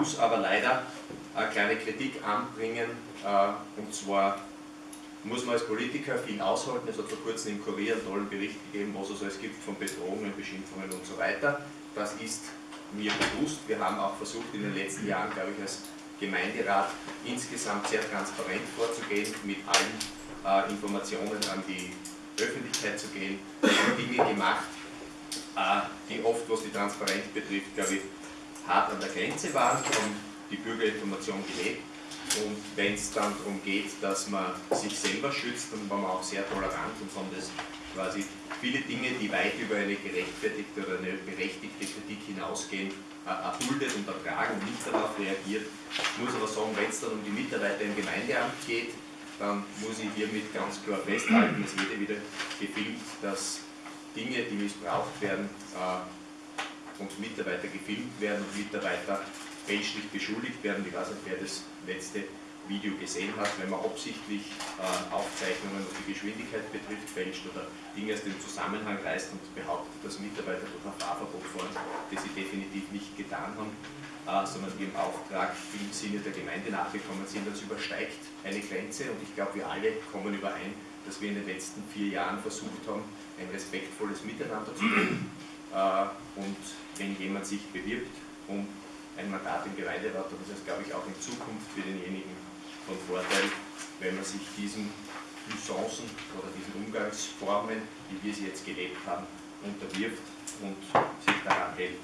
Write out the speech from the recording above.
muss aber leider eine kleine Kritik anbringen, äh, und zwar muss man als Politiker viel aushalten. Es hat vor kurzem im Kurier einen tollen Bericht gegeben, was es alles gibt von Bedrohungen, Beschimpfungen und so weiter. Das ist mir bewusst. Wir haben auch versucht in den letzten Jahren, glaube ich, als Gemeinderat insgesamt sehr transparent vorzugehen, mit allen äh, Informationen an die Öffentlichkeit zu gehen. Wir haben Dinge gemacht, äh, die oft, was die Transparenz betrifft, glaube ich, hart an der Grenze waren, haben die Bürgerinformation gelebt. Und wenn es dann darum geht, dass man sich selber schützt, dann waren wir auch sehr tolerant und haben das quasi viele Dinge, die weit über eine gerechtfertigte oder eine berechtigte Kritik hinausgehen, erduldet und ertragen und nicht darauf reagiert. Ich muss aber sagen, wenn es dann um die Mitarbeiter im Gemeindeamt geht, dann muss ich hiermit ganz klar festhalten, es wird wieder gefilmt, dass Dinge, die missbraucht werden, und Mitarbeiter gefilmt werden und Mitarbeiter fälschlich beschuldigt werden. Ich weiß nicht, wer das letzte Video gesehen hat, wenn man absichtlich äh, Aufzeichnungen, was die Geschwindigkeit betrifft, fälscht oder Dinge aus dem Zusammenhang reißt und behauptet, dass Mitarbeiter durch ein Fahrverbot fahren, das sie definitiv nicht getan haben, äh, sondern ihrem Auftrag im Sinne der Gemeinde nachgekommen sind. Das übersteigt eine Grenze und ich glaube, wir alle kommen überein, dass wir in den letzten vier Jahren versucht haben, ein respektvolles Miteinander zu leben. Äh, und wenn jemand sich bewirbt um ein Mandat im Gemeinderat, dann ist es, glaube ich, auch in Zukunft für denjenigen von Vorteil, wenn man sich diesen Usancen oder diesen Umgangsformen, wie wir sie jetzt gelebt haben, unterwirft und sich daran hält.